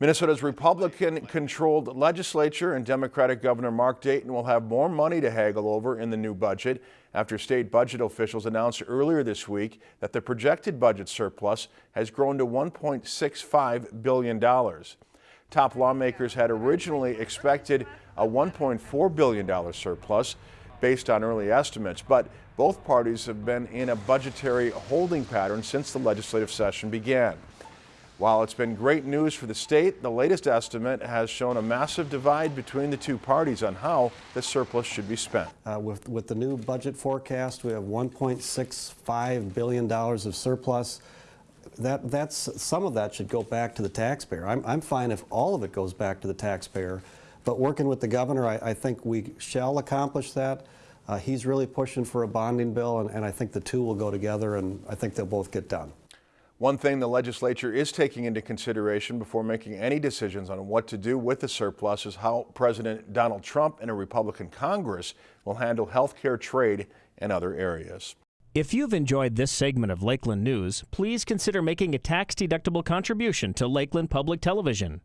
Minnesota's Republican-controlled legislature and Democratic Governor Mark Dayton will have more money to haggle over in the new budget after state budget officials announced earlier this week that the projected budget surplus has grown to $1.65 billion. Top lawmakers had originally expected a $1.4 billion surplus based on early estimates, but both parties have been in a budgetary holding pattern since the legislative session began. While it's been great news for the state, the latest estimate has shown a massive divide between the two parties on how the surplus should be spent. Uh, with, with the new budget forecast, we have $1.65 billion of surplus. That, that's, some of that should go back to the taxpayer. I'm, I'm fine if all of it goes back to the taxpayer, but working with the governor, I, I think we shall accomplish that. Uh, he's really pushing for a bonding bill, and, and I think the two will go together, and I think they'll both get done. One thing the legislature is taking into consideration before making any decisions on what to do with the surplus is how President Donald Trump and a Republican Congress will handle health care, trade, and other areas. If you've enjoyed this segment of Lakeland News, please consider making a tax-deductible contribution to Lakeland Public Television.